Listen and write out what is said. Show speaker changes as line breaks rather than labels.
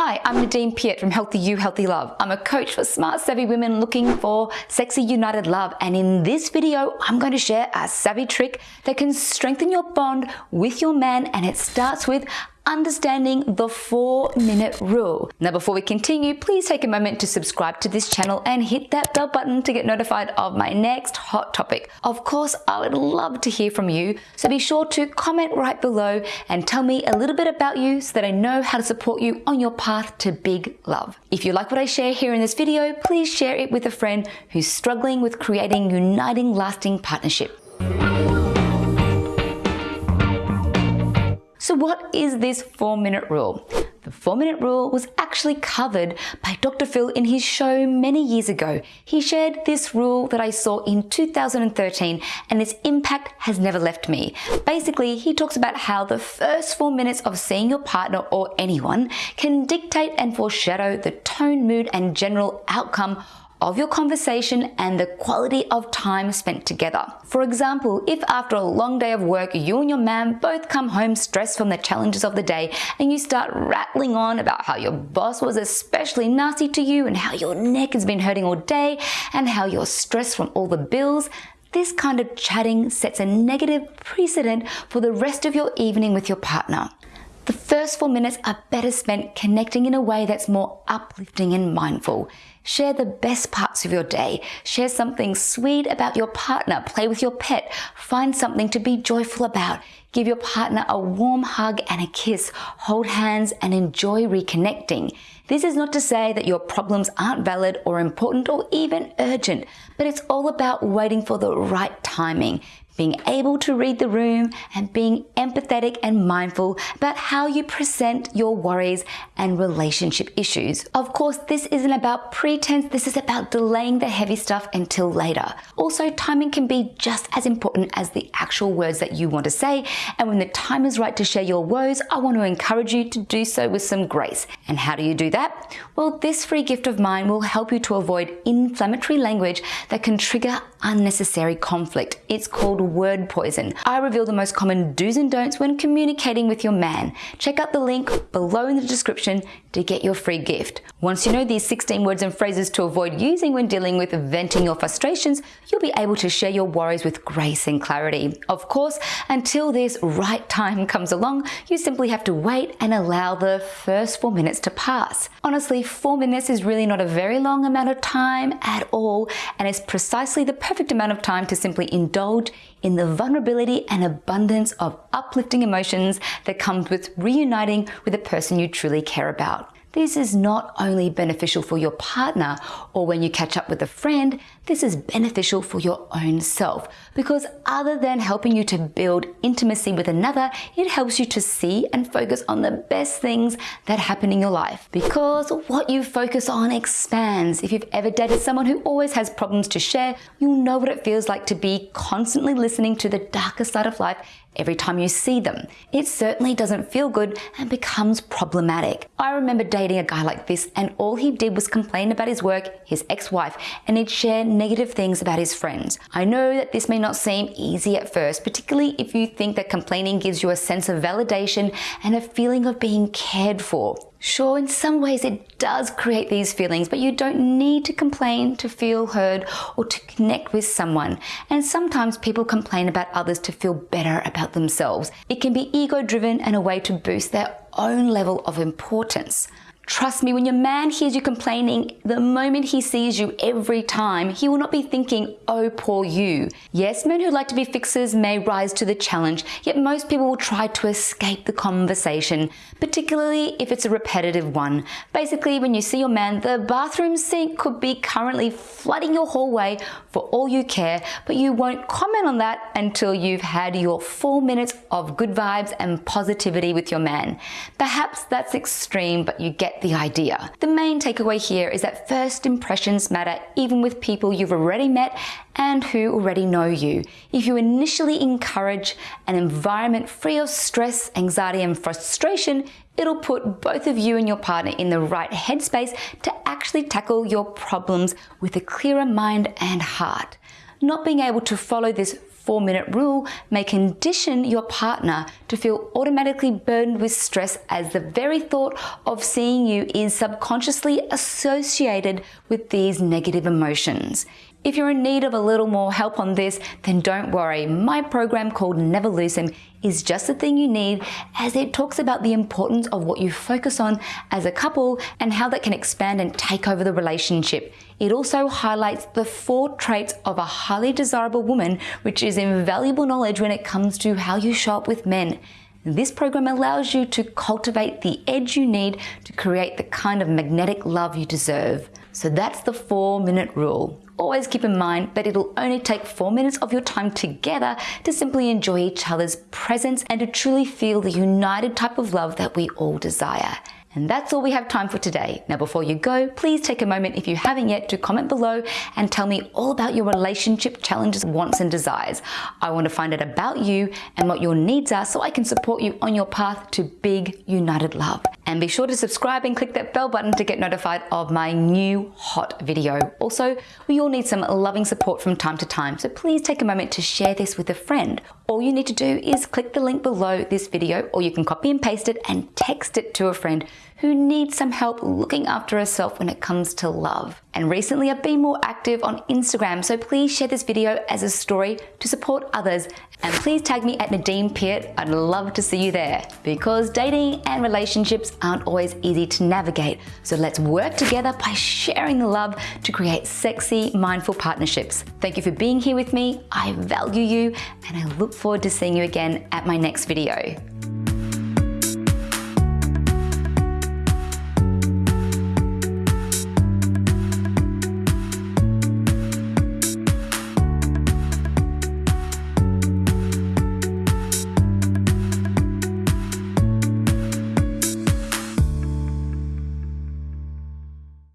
Hi, I'm Nadine Piat from Healthy You, Healthy Love. I'm a coach for smart, savvy women looking for sexy, united love. And in this video, I'm going to share a savvy trick that can strengthen your bond with your man. And it starts with understanding the four minute rule. Now, before we continue, please take a moment to subscribe to this channel and hit that bell button to get notified of my next hot topic. Of course, I would love to hear from you, so be sure to comment right below and tell me a little bit about you so that I know how to support you on your path to big love. If you like what I share here in this video, please share it with a friend who's struggling with creating uniting, lasting partnership. What is this four minute rule? The four minute rule was actually covered by Dr. Phil in his show many years ago. He shared this rule that I saw in 2013 and its impact has never left me. Basically, he talks about how the first four minutes of seeing your partner or anyone can dictate and foreshadow the tone, mood, and general outcome of your conversation and the quality of time spent together. For example, if after a long day of work, you and your man both come home stressed from the challenges of the day and you start rattling on about how your boss was especially nasty to you and how your neck has been hurting all day and how you're stressed from all the bills, this kind of chatting sets a negative precedent for the rest of your evening with your partner. The first four minutes are better spent connecting in a way that's more uplifting and mindful. Share the best parts of your day. Share something sweet about your partner. Play with your pet. Find something to be joyful about. Give your partner a warm hug and a kiss. Hold hands and enjoy reconnecting. This is not to say that your problems aren't valid or important or even urgent, but it's all about waiting for the right timing being able to read the room and being empathetic and mindful about how you present your worries and relationship issues. Of course, this isn't about pretense, this is about delaying the heavy stuff until later. Also, timing can be just as important as the actual words that you want to say, and when the time is right to share your woes, I want to encourage you to do so with some grace. And how do you do that? Well, this free gift of mine will help you to avoid inflammatory language that can trigger unnecessary conflict. It's called word poison. I reveal the most common do's and don'ts when communicating with your man. Check out the link below in the description to get your free gift. Once you know these 16 words and phrases to avoid using when dealing with venting your frustrations, you'll be able to share your worries with grace and clarity. Of course, until this right time comes along, you simply have to wait and allow the first four minutes to pass. Honestly, four minutes is really not a very long amount of time at all, and it's precisely the perfect amount of time to simply indulge in the vulnerability and abundance of uplifting emotions that comes with reuniting with a person you truly care about. This is not only beneficial for your partner or when you catch up with a friend, this is beneficial for your own self because other than helping you to build intimacy with another, it helps you to see and focus on the best things that happen in your life because what you focus on expands. If you've ever dated someone who always has problems to share, you'll know what it feels like to be constantly listening to the darker side of life every time you see them. It certainly doesn't feel good and becomes problematic. I remember dating a guy like this and all he did was complain about his work, his ex-wife, and he'd share negative things about his friends. I know that this may not seem easy at first, particularly if you think that complaining gives you a sense of validation and a feeling of being cared for. Sure, in some ways it does create these feelings, but you don't need to complain to feel heard or to connect with someone. And sometimes people complain about others to feel better about themselves. It can be ego driven and a way to boost their own level of importance. Trust me, when your man hears you complaining, the moment he sees you every time, he will not be thinking, oh, poor you. Yes, men who like to be fixers may rise to the challenge, yet most people will try to escape the conversation, particularly if it's a repetitive one. Basically, when you see your man, the bathroom sink could be currently flooding your hallway for all you care, but you won't comment on that until you've had your four minutes of good vibes and positivity with your man. Perhaps that's extreme, but you get the idea. The main takeaway here is that first impressions matter even with people you've already met and who already know you. If you initially encourage an environment free of stress, anxiety, and frustration, it'll put both of you and your partner in the right headspace to actually tackle your problems with a clearer mind and heart. Not being able to follow this four minute rule may condition your partner to feel automatically burdened with stress as the very thought of seeing you is subconsciously associated with these negative emotions. If you're in need of a little more help on this, then don't worry. My program called Never Lose Him is just the thing you need as it talks about the importance of what you focus on as a couple and how that can expand and take over the relationship. It also highlights the four traits of a highly desirable woman, which is invaluable knowledge when it comes to how you show up with men. This program allows you to cultivate the edge you need to create the kind of magnetic love you deserve. So that's the four minute rule. Always keep in mind that it'll only take four minutes of your time together to simply enjoy each other's presence and to truly feel the united type of love that we all desire. And that's all we have time for today. Now, before you go, please take a moment if you haven't yet to comment below and tell me all about your relationship challenges, wants, and desires. I want to find out about you and what your needs are so I can support you on your path to big, united love. And be sure to subscribe and click that bell button to get notified of my new hot video. Also, we all need some loving support from time to time, so please take a moment to share this with a friend. All you need to do is click the link below this video, or you can copy and paste it and text it to a friend who needs some help looking after herself when it comes to love. And recently I've been more active on Instagram, so please share this video as a story to support others. And please tag me at Nadine Piat. I'd love to see you there because dating and relationships aren't always easy to navigate. So let's work together by sharing the love to create sexy, mindful partnerships. Thank you for being here with me. I value you and I look forward to seeing you again at my next video.